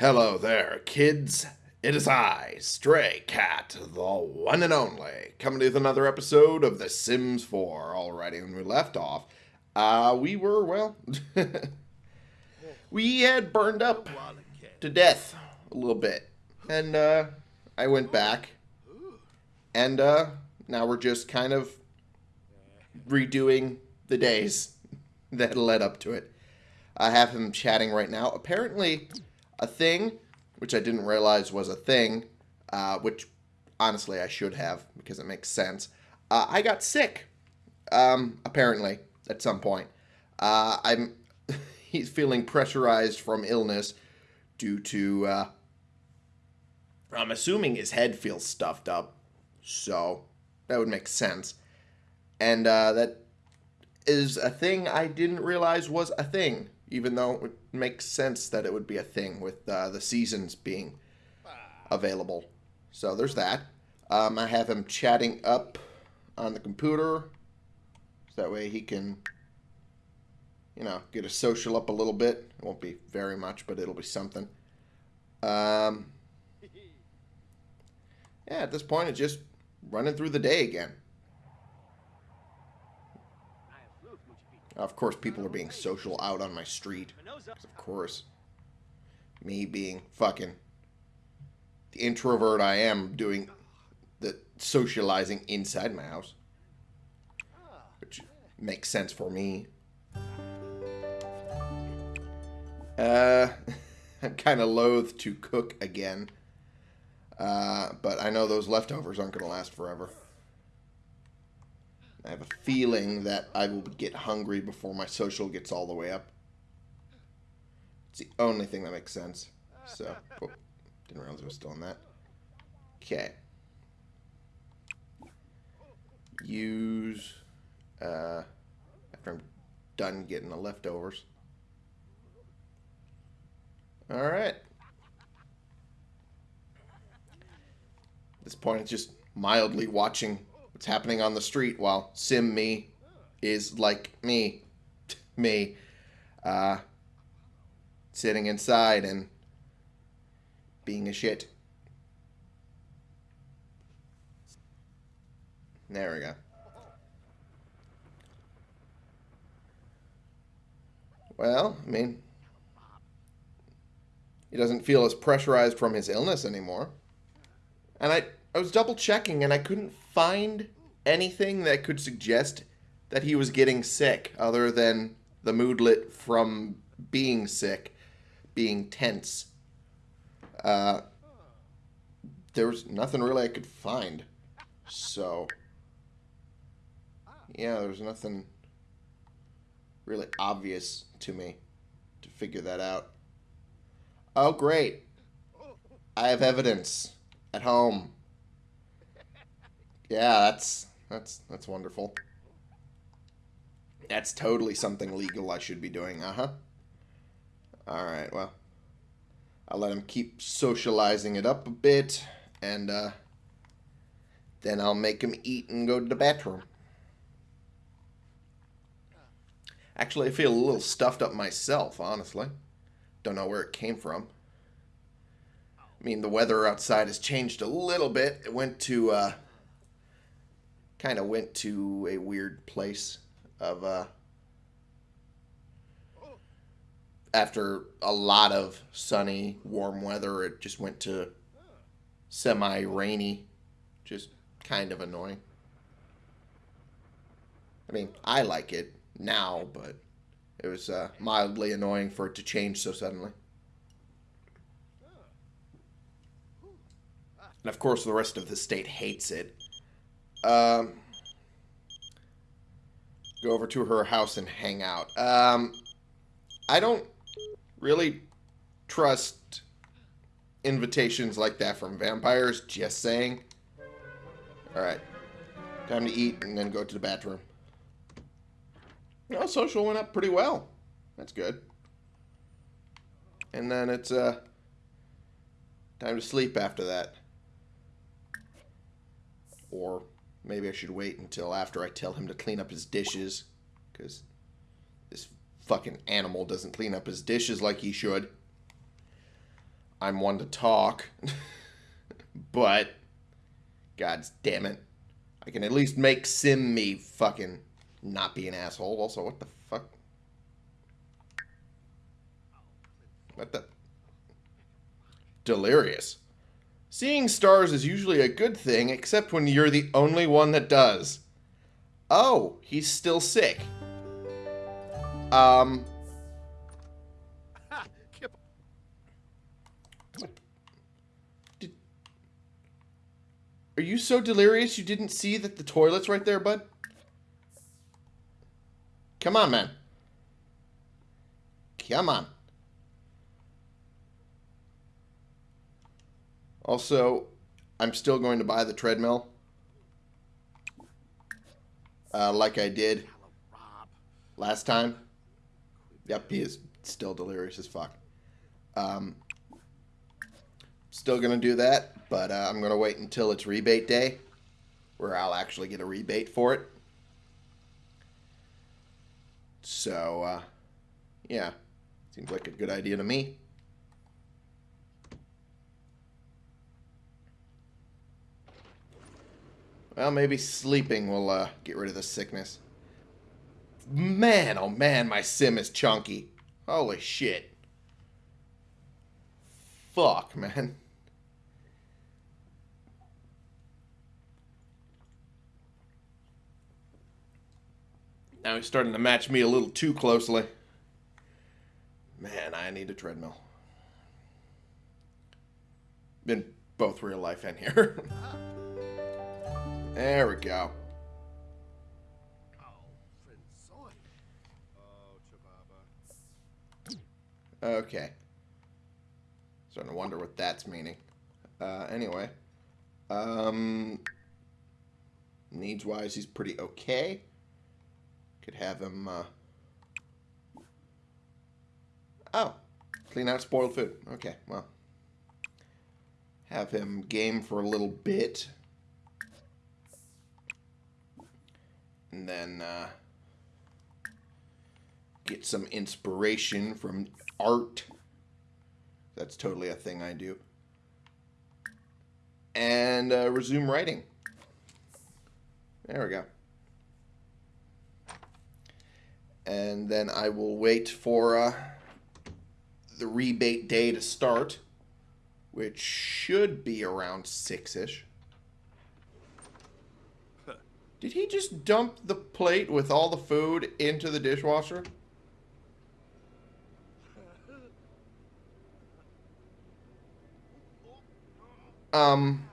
Hello there, kids. It is I, Stray Cat, the one and only, coming with another episode of The Sims 4. Alrighty, when we left off, uh, we were, well, we had burned up to death a little bit. And, uh, I went back, and, uh, now we're just kind of redoing the days that led up to it. I have him chatting right now. Apparently, a thing, which I didn't realize was a thing, uh, which honestly I should have because it makes sense. Uh, I got sick, um, apparently, at some point. Uh, I'm he's feeling pressurized from illness due to uh, I'm assuming his head feels stuffed up, so that would make sense. And uh, that is a thing I didn't realize was a thing even though it makes sense that it would be a thing with uh, the seasons being available. So there's that. Um, I have him chatting up on the computer. So that way he can, you know, get a social up a little bit. It won't be very much, but it'll be something. Um, yeah, at this point, it's just running through the day again. Of course, people are being social out on my street. Of course. Me being fucking the introvert I am doing the socializing inside my house. Which makes sense for me. Uh, I'm kind of loath to cook again. Uh, but I know those leftovers aren't going to last forever. I have a feeling that I will get hungry before my social gets all the way up. It's the only thing that makes sense. So, oh, didn't realize I was still on that. Okay. Use, uh, after I'm done getting the leftovers. Alright. At this point, it's just mildly watching what's happening on the street while Sim me is like me, me, uh, sitting inside and being a shit. There we go. Well, I mean, he doesn't feel as pressurized from his illness anymore. And I, I was double checking and I couldn't find anything that could suggest that he was getting sick other than the moodlet from being sick, being tense. Uh, there was nothing really I could find. So, yeah, there was nothing really obvious to me to figure that out. Oh, great. I have evidence at home. Yeah, that's that's that's wonderful. That's totally something legal I should be doing. Uh-huh. All right, well. I'll let him keep socializing it up a bit and uh then I'll make him eat and go to the bathroom. Actually, I feel a little stuffed up myself, honestly. Don't know where it came from. I mean, the weather outside has changed a little bit. It went to uh, kind of went to a weird place of uh, after a lot of sunny, warm weather, it just went to semi rainy, just kind of annoying. I mean, I like it now, but it was uh, mildly annoying for it to change so suddenly. And of course, the rest of the state hates it. Um, go over to her house and hang out. Um, I don't really trust invitations like that from vampires, just saying. Alright. Time to eat and then go to the bathroom. No, social went up pretty well. That's good. And then it's uh, time to sleep after that. Or maybe I should wait until after I tell him to clean up his dishes. Because this fucking animal doesn't clean up his dishes like he should. I'm one to talk. but, god damn it. I can at least make Sim me fucking not be an asshole. Also, what the fuck? What the? Delirious. Seeing stars is usually a good thing, except when you're the only one that does. Oh, he's still sick. Um. Are you so delirious you didn't see that the toilet's right there, bud? Come on, man. Come on. Also, I'm still going to buy the treadmill. Uh, like I did last time. Yep, he is still delirious as fuck. Um, still going to do that, but uh, I'm going to wait until it's rebate day, where I'll actually get a rebate for it. So, uh, yeah, seems like a good idea to me. Well, maybe sleeping will uh, get rid of the sickness. Man, oh man, my sim is chunky. Holy shit. Fuck, man. Now he's starting to match me a little too closely. Man, I need a treadmill. In both real life and here. there we go. Okay. Starting to wonder what that's meaning. Uh, anyway. Um, Needs-wise, he's pretty okay. Could have him, uh... Oh. Clean out spoiled food. Okay, well. Have him game for a little bit. And then, uh... Get some inspiration from art. That's totally a thing I do. And uh, resume writing. There we go. And then I will wait for uh, the rebate day to start, which should be around 6-ish. Did he just dump the plate with all the food into the dishwasher? Um,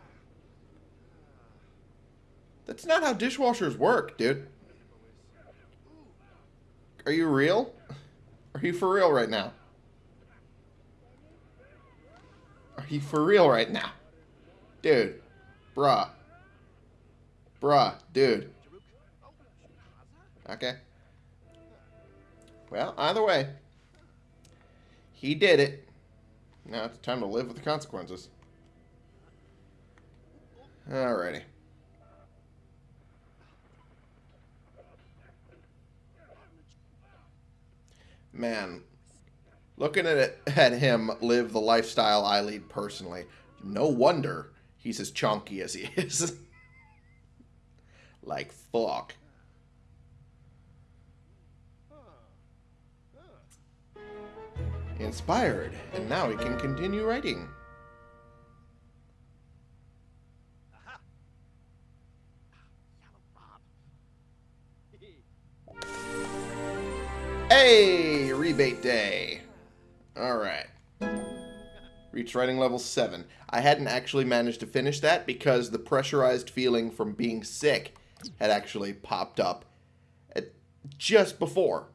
that's not how dishwashers work, dude. Are you real? Are you for real right now? Are you for real right now? Dude. Bruh. Bruh. Dude. Okay. Well, either way. He did it. Now it's time to live with the consequences. Alrighty. Man, looking at it, at him live the lifestyle I lead personally, no wonder he's as chunky as he is. like fuck. Inspired, and now he can continue writing. Hey, rebate day. All right. Reach writing level 7. I hadn't actually managed to finish that because the pressurized feeling from being sick had actually popped up just before.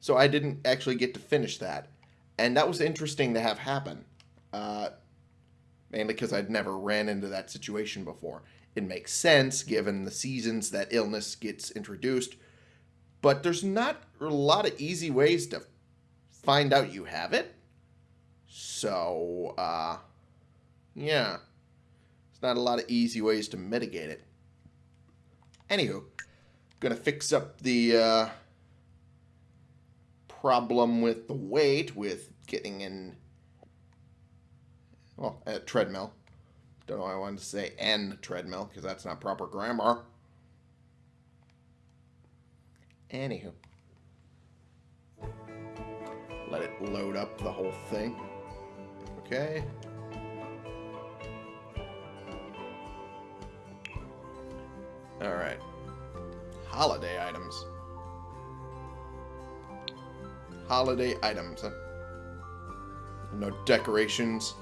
So I didn't actually get to finish that. And that was interesting to have happen. Uh, mainly because I'd never ran into that situation before. It makes sense given the seasons that illness gets introduced but there's not a lot of easy ways to find out you have it. So, uh, yeah. It's not a lot of easy ways to mitigate it. Anywho, gonna fix up the uh, problem with the weight with getting in, Well, a treadmill. Don't know why I wanted to say N treadmill, because that's not proper grammar. Anywho. Let it load up the whole thing. Okay. Alright. Holiday items. Holiday items. No decorations.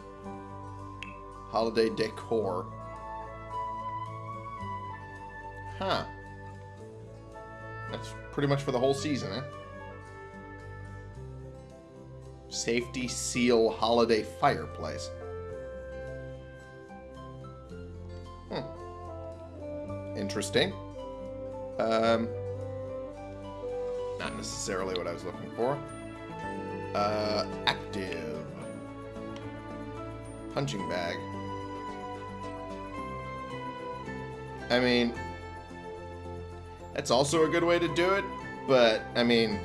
Holiday decor. Huh. That's pretty much for the whole season, eh? Safety seal holiday fireplace. Interesting. Um, not necessarily what I was looking for. Uh, active. Punching bag. I mean, that's also a good way to do it, but, I mean,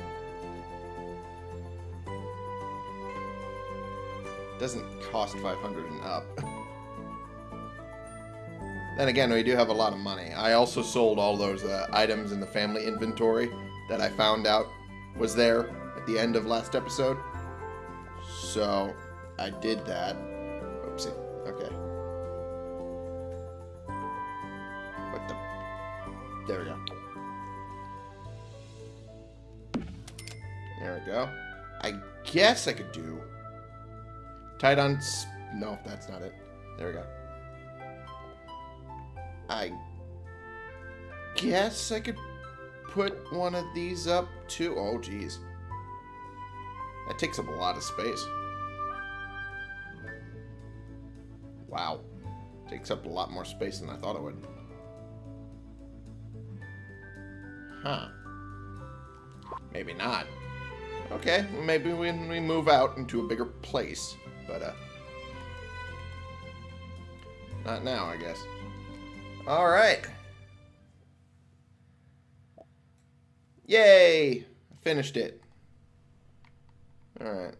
doesn't cost 500 and up. then again, we do have a lot of money. I also sold all those uh, items in the family inventory that I found out was there at the end of last episode. So, I did that. Oopsie. Okay. What the... There we go. There we go. I guess I could do... Tied on... No, that's not it. There we go. I guess I could put one of these up too. Oh, geez. That takes up a lot of space. Wow. Takes up a lot more space than I thought it would. Huh. Maybe not. Okay, maybe when we move out into a bigger place. But, uh... Not now, I guess. Alright. Yay! Finished it. Alright.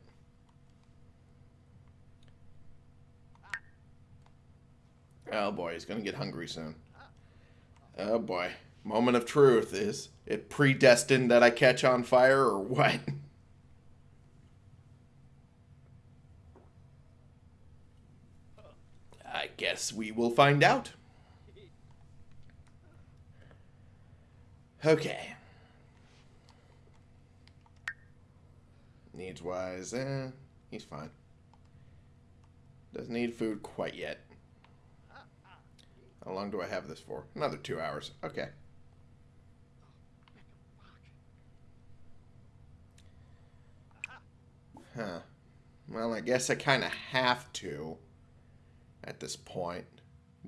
Oh boy, he's gonna get hungry soon. Oh boy. Moment of truth is it predestined that I catch on fire or what? I guess we will find out. Okay. Needs wise, eh, he's fine. Doesn't need food quite yet. How long do I have this for? Another two hours. Okay. Huh. Well, I guess I kind of have to, at this point,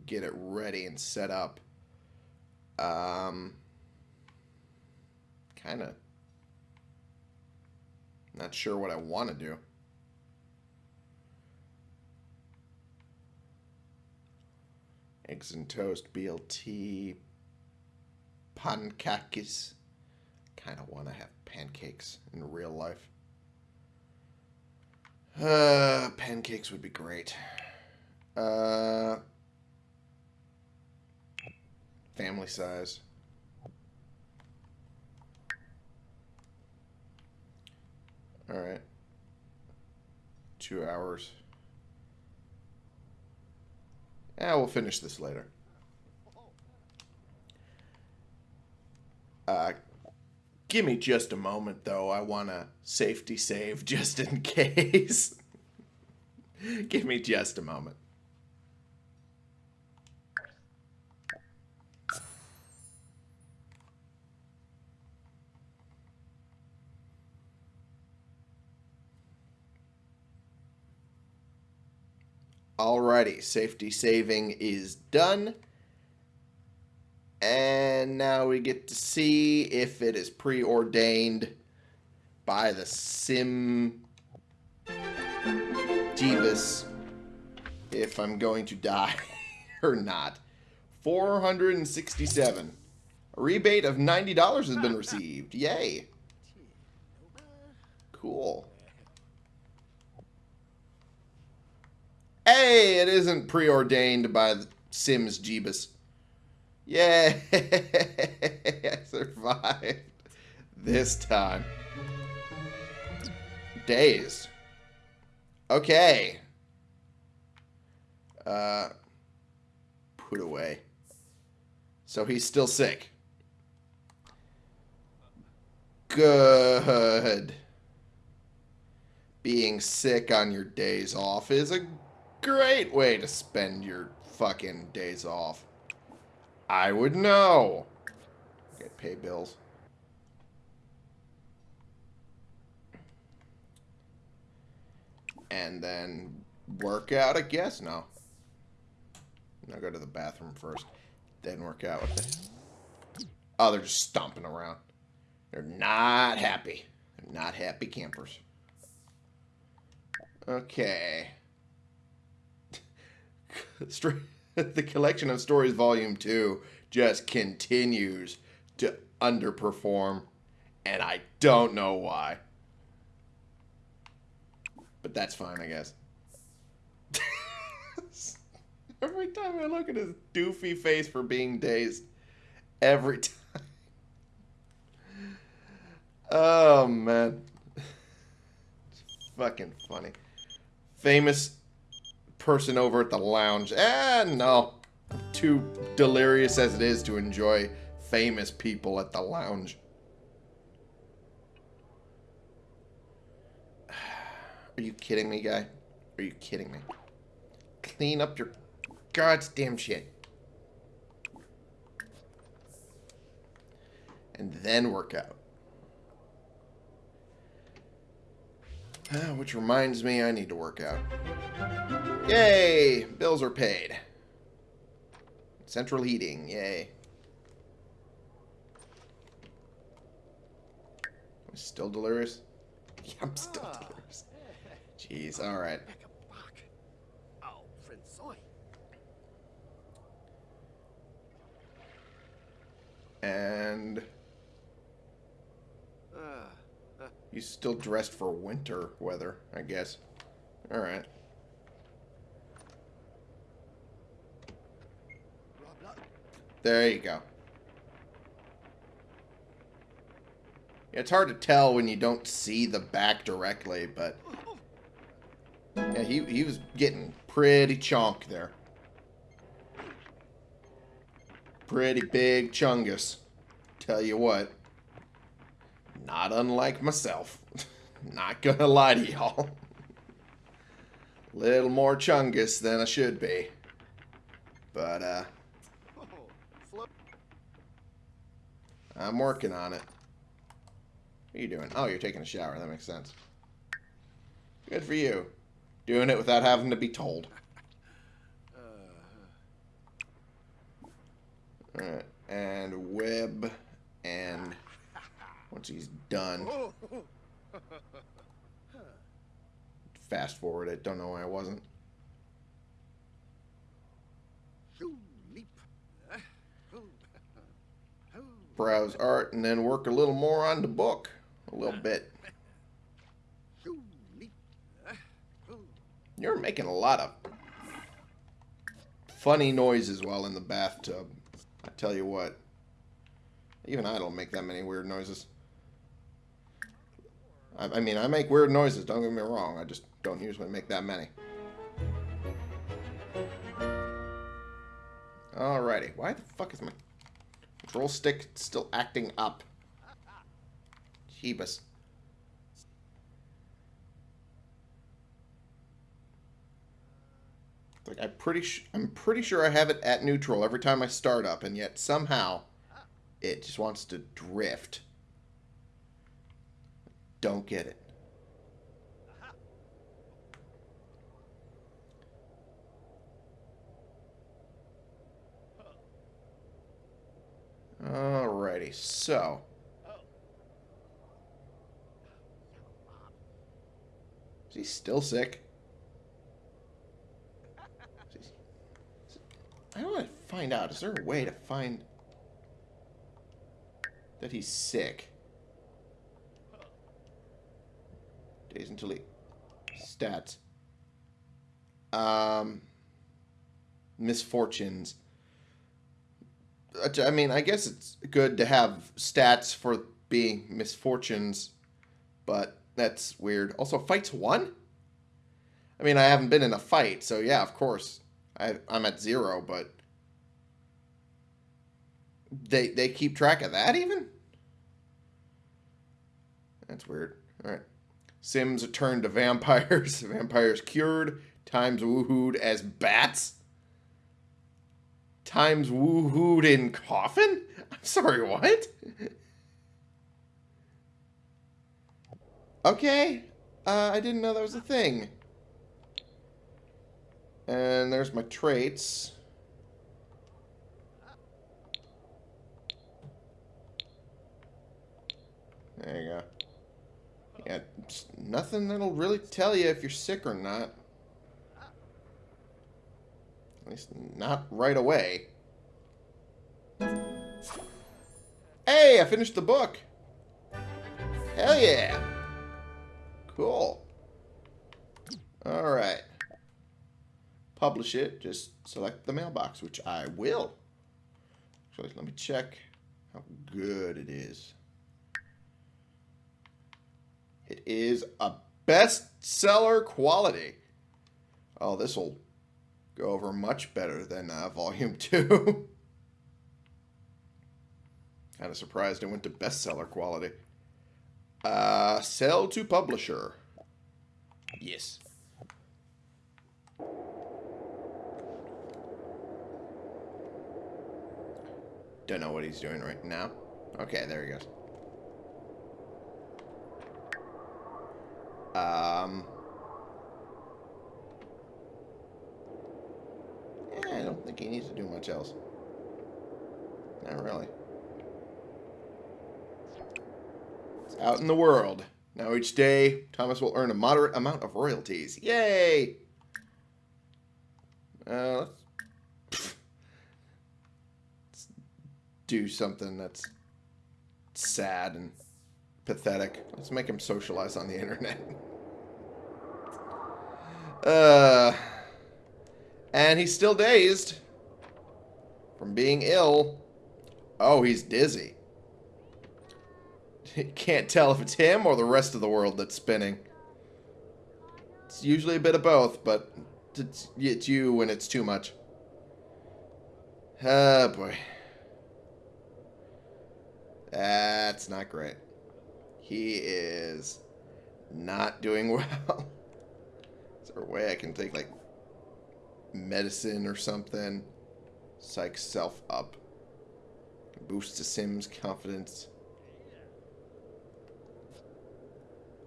get it ready and set up. Um, kind of not sure what I want to do. Eggs and toast, BLT, pancakes. Kind of want to have pancakes in real life. Uh, pancakes would be great. Uh, family size. All right. Two hours. Yeah, we'll finish this later. Uh, Give me just a moment, though. I want to safety save just in case. Give me just a moment. Alrighty, safety saving is done. And now we get to see if it is preordained by the Sim Jeebus if I'm going to die or not. 467. A rebate of $90 has been received. Yay. Cool. Hey, it isn't preordained by the Sims Jeebus. Yay! I survived this time. Dazed. Okay. Uh, put away. So he's still sick. Good. Being sick on your days off is a great way to spend your fucking days off. I would know. Get pay bills. And then work out, I guess? No. I'll go to the bathroom first. Then work out. What the... Oh, they're just stomping around. They're not happy. They're not happy campers. Okay. the collection of stories volume 2 just continues to underperform and I don't know why. But that's fine, I guess. every time I look at his doofy face for being dazed. Every time. Oh, man. It's fucking funny. Famous person over at the lounge. Eh, no. Too delirious as it is to enjoy famous people at the lounge. Are you kidding me, guy? Are you kidding me? Clean up your goddamn shit. And then work out. Which reminds me, I need to work out. Yay! Bills are paid. Central heating, yay. I'm still delirious? Yeah, I'm still delirious. Jeez, alright. And... He's still dressed for winter weather, I guess. Alright. There you go. It's hard to tell when you don't see the back directly, but... Yeah, he, he was getting pretty chonk there. Pretty big chungus. Tell you what. Not unlike myself. Not gonna lie to y'all. Little more chungus than I should be. But, uh... I'm working on it. What are you doing? Oh, you're taking a shower. That makes sense. Good for you. Doing it without having to be told. Alright, and web, and once he's done. Fast forward it, don't know why I wasn't. Browse art and then work a little more on the book. A little bit. You're making a lot of funny noises while in the bathtub. I tell you what. Even I don't make that many weird noises. I, I mean, I make weird noises, don't get me wrong. I just don't usually make that many. Alrighty. Why the fuck is my control stick still acting up? Jeebus. Like I'm pretty I'm pretty sure I have it at neutral every time I start up, and yet somehow it just wants to drift. Don't get it. Alrighty, so. Is he still sick? I want to find out. Is there a way to find that he's sick? Days until. Stats. Um, misfortunes. I mean, I guess it's good to have stats for being misfortunes, but that's weird. Also, fights one? I mean, I haven't been in a fight, so yeah, of course. I, I'm at zero, but they they keep track of that even? That's weird. All right. Sims turned to vampires. vampires cured. Times woohooed as bats. Times woohooed in coffin? I'm sorry, what? okay. Uh, I didn't know that was a thing. And there's my traits. There you go. Yeah, nothing that'll really tell you if you're sick or not. At least not right away. Hey, I finished the book. Hell yeah. Cool. Alright. Publish it. Just select the mailbox, which I will. Let me check how good it is. It is a bestseller quality. Oh, this will go over much better than uh, Volume 2. kind of surprised it went to bestseller quality. Uh, sell to publisher. Yes. Don't know what he's doing right now. Okay, there he goes. Um, yeah, I don't think he needs to do much else. Not really. It's out in the world. Now each day, Thomas will earn a moderate amount of royalties. Yay! Uh, let's, let's do something that's sad and pathetic. Let's make him socialize on the internet. Uh, and he's still dazed from being ill. Oh, he's dizzy. Can't tell if it's him or the rest of the world that's spinning. It's usually a bit of both, but it's, it's you when it's too much. Oh, boy. That's not great. He is not doing well. Is there a way I can take, like, medicine or something? Psych self up. Boost the Sims confidence.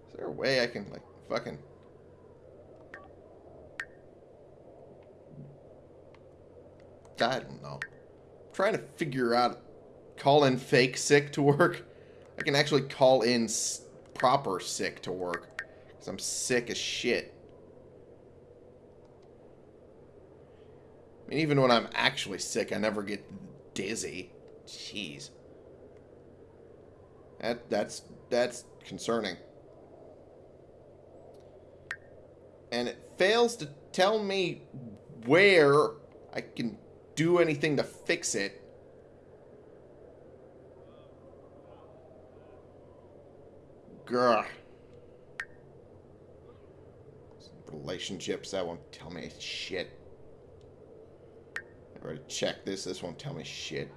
Is there a way I can, like, fucking... I don't know. I'm trying to figure out call in fake sick to work. I can actually call in proper sick to work. Because I'm sick as shit. I mean, even when I'm actually sick, I never get dizzy. Jeez. That, that's, that's concerning. And it fails to tell me where I can do anything to fix it. Grr. Relationships, that won't tell me shit. I already checked this, this won't tell me shit.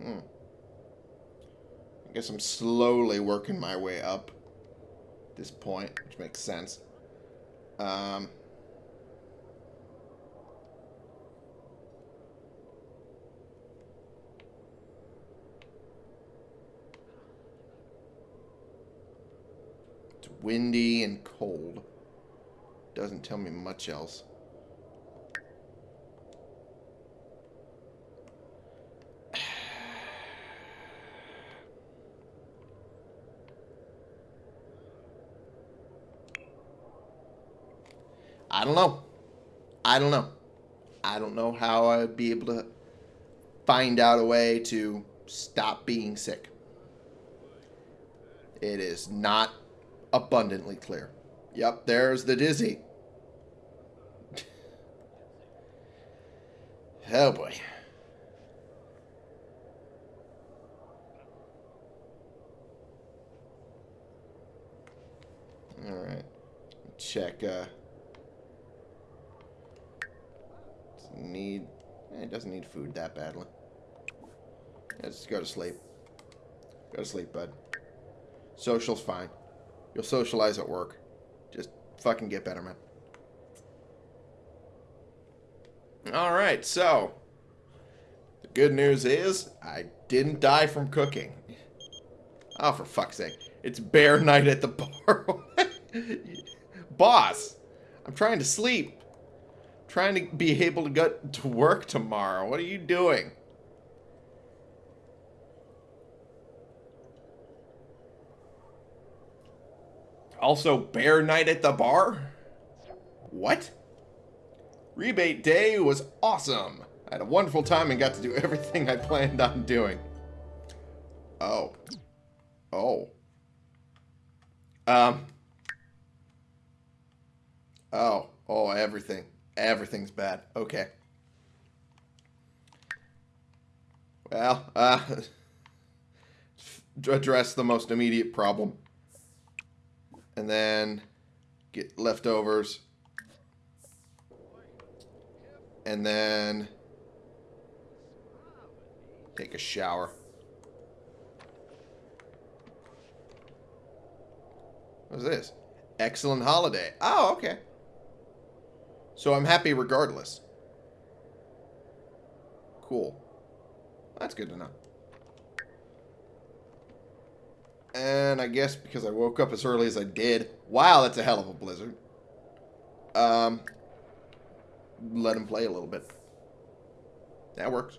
Hmm. I guess I'm slowly working my way up this point, which makes sense. Um... windy and cold. Doesn't tell me much else. I don't know. I don't know. I don't know how I'd be able to find out a way to stop being sick. It is not abundantly clear Yep, there's the dizzy. oh boy. Alright. Check, uh... Need... Eh, it doesn't need food that badly. Let's go to sleep. Go to sleep, bud. Social's fine. You'll socialize at work. Just fucking get better, man. Alright, so... The good news is, I didn't die from cooking. Oh, for fuck's sake. It's bear night at the bar. Boss, I'm trying to sleep. I'm trying to be able to get to work tomorrow. What are you doing? Also, bear night at the bar? What? Rebate day was awesome. I had a wonderful time and got to do everything I planned on doing. Oh. Oh. Um. Oh. Oh, everything. Everything's bad. Okay. Well, uh, address the most immediate problem. And then get leftovers. And then take a shower. What's this? Excellent holiday. Oh, okay. So I'm happy regardless. Cool. That's good to know. And I guess because I woke up as early as I did. Wow, that's a hell of a blizzard. Um, let him play a little bit. That works.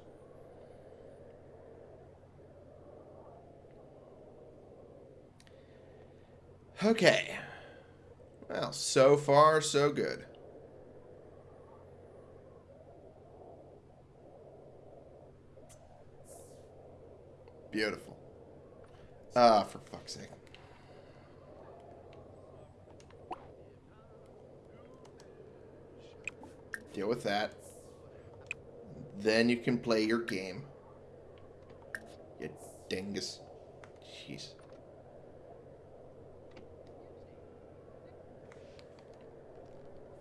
Okay. Well, so far, so good. Beautiful. Ah, for fuck's sake. Deal with that. Then you can play your game. You dingus. Jeez.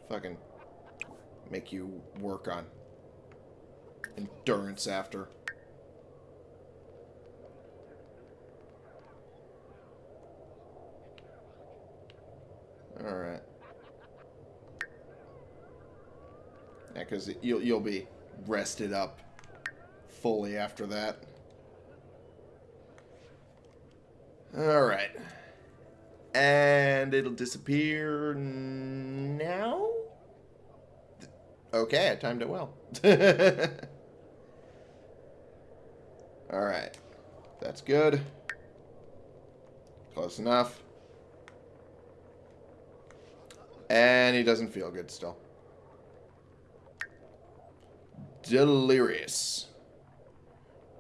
Fucking make you work on endurance after. Because you'll, you'll be rested up fully after that. Alright. And it'll disappear now? Okay, I timed it well. Alright. That's good. Close enough. And he doesn't feel good still. Delirious.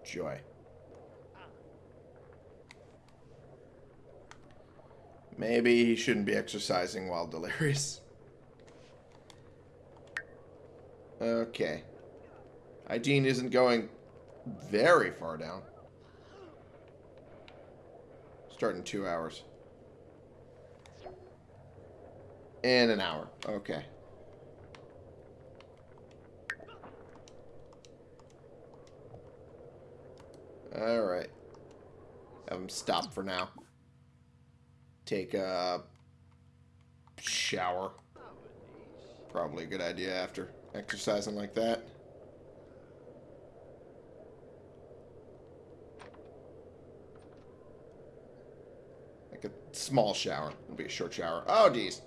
Joy. Maybe he shouldn't be exercising while delirious. Okay. Hygiene isn't going very far down. Starting two hours. In an hour. Okay. Alright. Have him stop for now. Take a shower. Probably a good idea after exercising like that. Like a small shower. It'll be a short shower. Oh, geez.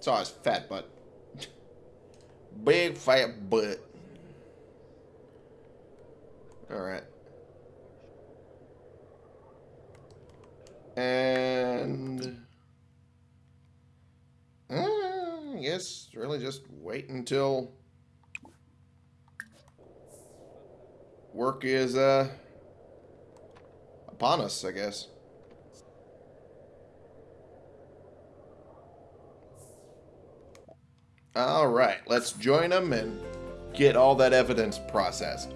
Saw his fat butt. Big fat butt. Alright. And... I guess really just wait until work is uh, upon us, I guess. All right, let's join them and get all that evidence processed.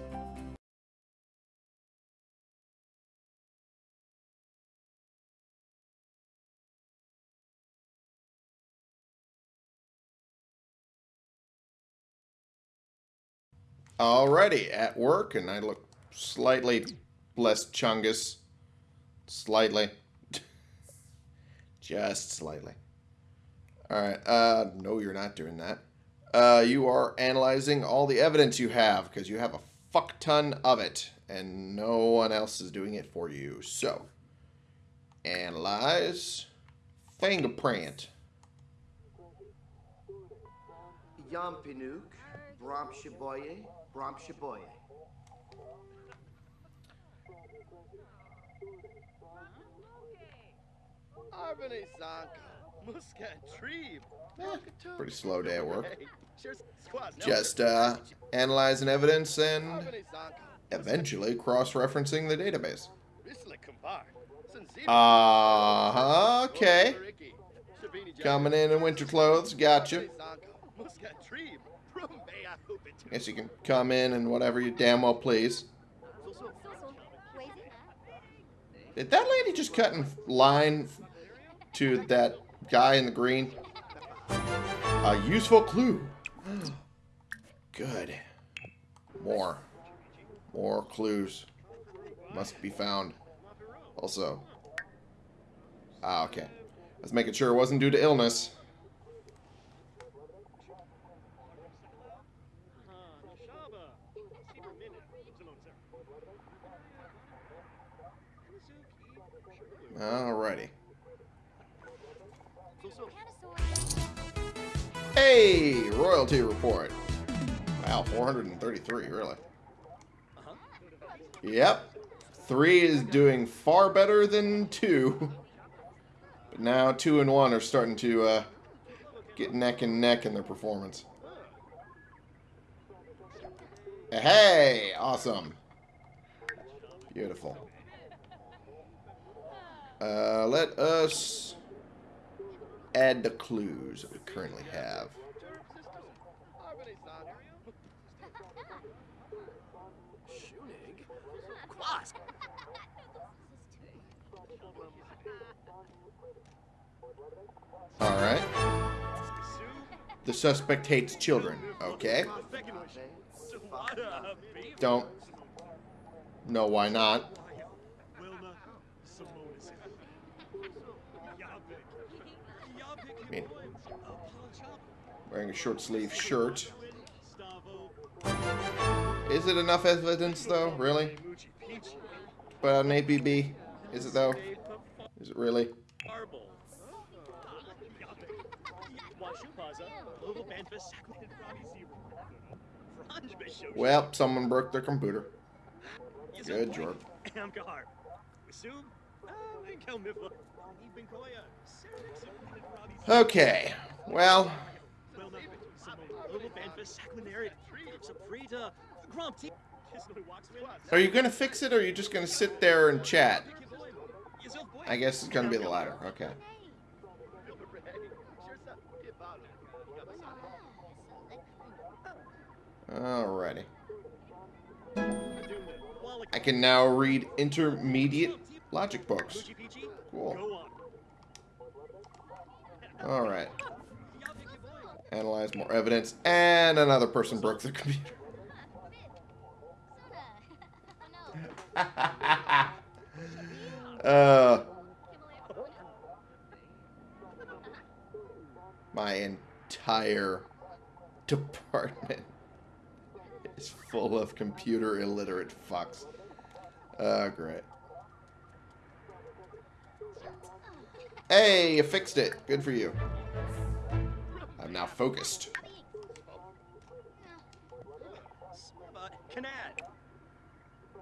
Alrighty, at work, and I look slightly less chungus. Slightly. Just slightly. Alright, uh, no, you're not doing that. Uh, you are analyzing all the evidence you have, because you have a fuck ton of it, and no one else is doing it for you. So, analyze fingerprint. Yampinuk, Bromshiboye, Bromshiboye. Arbane Zanka, Muska Trebe. Pretty slow day at work. Just uh, analyzing evidence and eventually cross-referencing the database. Uh, okay. Coming in in winter clothes, gotcha. Guess you can come in and whatever you damn well please. Did that lady just cut in line to that guy in the green? A useful clue. Good. More. More clues. Must be found. Also. Ah, okay. I was making sure it wasn't due to illness. Alrighty. Hey, royalty report. Wow, 433, really. Yep. Three is doing far better than two. But now two and one are starting to uh, get neck and neck in their performance. Hey, awesome. Beautiful. Uh, let us add the clues that we currently have. Alright. The suspect hates children. Okay. Don't know why not. I mean, wearing a short sleeve shirt. Is it enough evidence, though? Really? But an APB? Is it, though? Is it really? Well, someone broke their computer. Good job. Okay, well... Are you gonna fix it, or are you just gonna sit there and chat? I guess it's gonna be the latter, okay. Alrighty. I can now read intermediate logic books. Cool. Alright. Analyze more evidence. And another person broke the computer. uh, my entire department is full of computer illiterate fucks. Oh, great. Hey, you fixed it. Good for you. I'm now focused.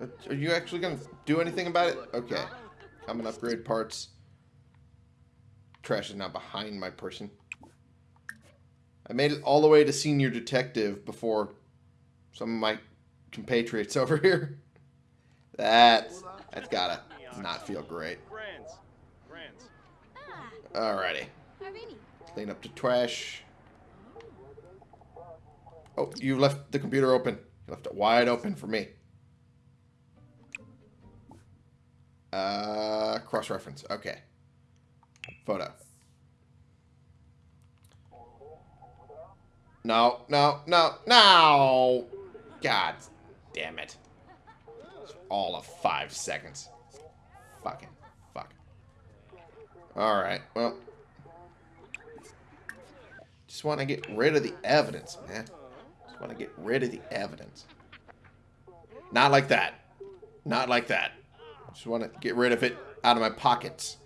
Uh, Are you actually going to do anything about it? Okay. Come and upgrade parts. Trash is now behind my person. I made it all the way to senior detective before some of my compatriots over here. That's, that's gotta not feel great. Alrighty. Clean up the trash. Oh, you left the computer open. You left it wide open for me. Uh, cross-reference. Okay. Photo. No, no, no, no! God damn it. All of five seconds. Fucking fuck. Alright, well. Just want to get rid of the evidence, man. Just want to get rid of the evidence. Not like that. Not like that. Just want to get rid of it out of my pockets.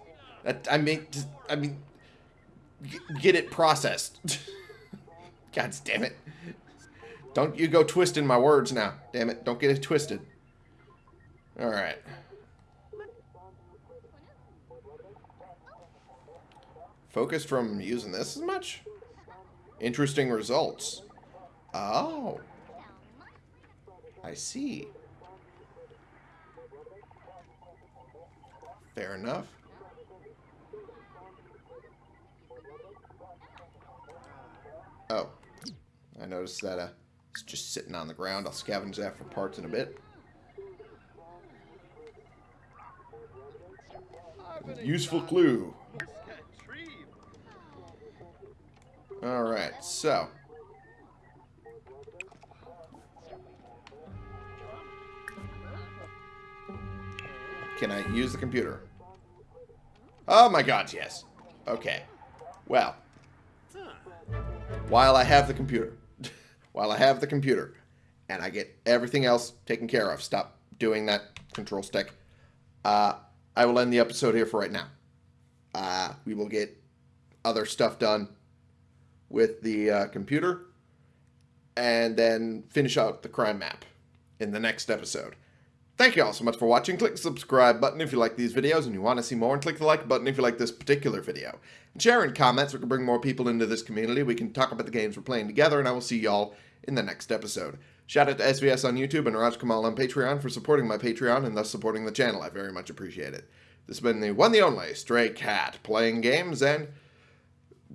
That, I mean, just, I mean, get it processed. God damn it. Don't you go twisting my words now. Damn it. Don't get it twisted. Alright. Focused from using this as much? Interesting results. Oh. I see. Fair enough. Oh. I noticed that uh, it's just sitting on the ground. I'll scavenge that for parts in a bit. Useful clue. Alright, so. Can I use the computer? Oh my god, yes. Okay. Well. While I have the computer. while I have the computer. And I get everything else taken care of. Stop doing that control stick. Uh, I will end the episode here for right now. Uh, we will get other stuff done with the uh, computer and then finish out the crime map in the next episode. Thank you all so much for watching. Click the subscribe button if you like these videos and you want to see more, and click the like button if you like this particular video. And share in comments, we can bring more people into this community. We can talk about the games we're playing together, and I will see y'all in the next episode. Shout out to SVS on YouTube and Raj Kamal on Patreon for supporting my Patreon and thus supporting the channel. I very much appreciate it. This has been the one the only Stray Cat playing games and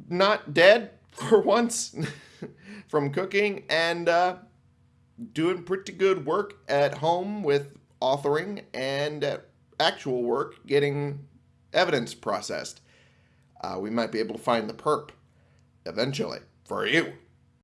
not dead for once from cooking and uh, doing pretty good work at home with authoring and actual work getting evidence processed. Uh, we might be able to find the perp eventually for you.